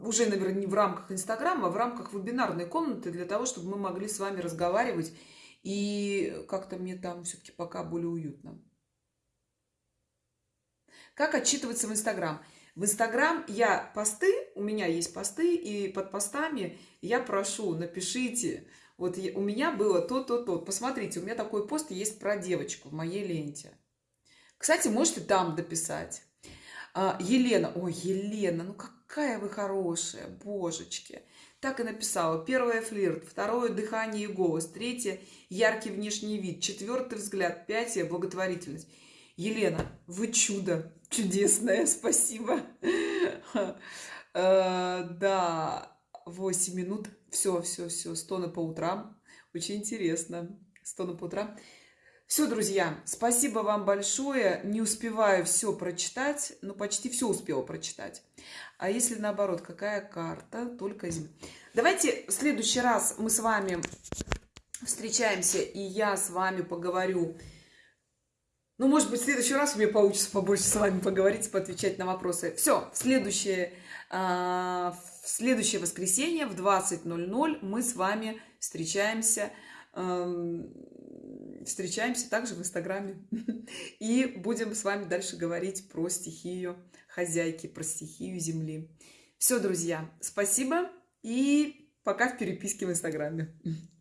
уже, наверное, не в рамках Инстаграма, а в рамках вебинарной комнаты, для того, чтобы мы могли с вами разговаривать, и как-то мне там все-таки пока более уютно. Как отчитываться в Инстаграм? В Инстаграм я посты, у меня есть посты, и под постами я прошу, напишите, вот у меня было то-то-то. Посмотрите, у меня такой пост есть про девочку в моей ленте. Кстати, можете там дописать. А, Елена, ой, Елена, ну какая вы хорошая, божечки. Так и написала. Первое флирт, второе дыхание и голос, третье яркий внешний вид, четвертый взгляд, пятое благотворительность. Елена, вы чудо, чудесное, спасибо. Э, да, 8 минут, все, все, все, стоны по утрам, очень интересно, стоны по утрам. Все, друзья, спасибо вам большое. Не успеваю все прочитать, но почти все успела прочитать. А если наоборот, какая карта? Только зима. Давайте в следующий раз мы с вами встречаемся, и я с вами поговорю. Ну, может быть, в следующий раз у меня получится побольше с вами поговорить, поотвечать на вопросы. Все, в следующее, а, в следующее воскресенье в 20.00 мы с вами встречаемся встречаемся также в Инстаграме. И будем с вами дальше говорить про стихию хозяйки, про стихию Земли. Все, друзья, спасибо и пока в переписке в Инстаграме.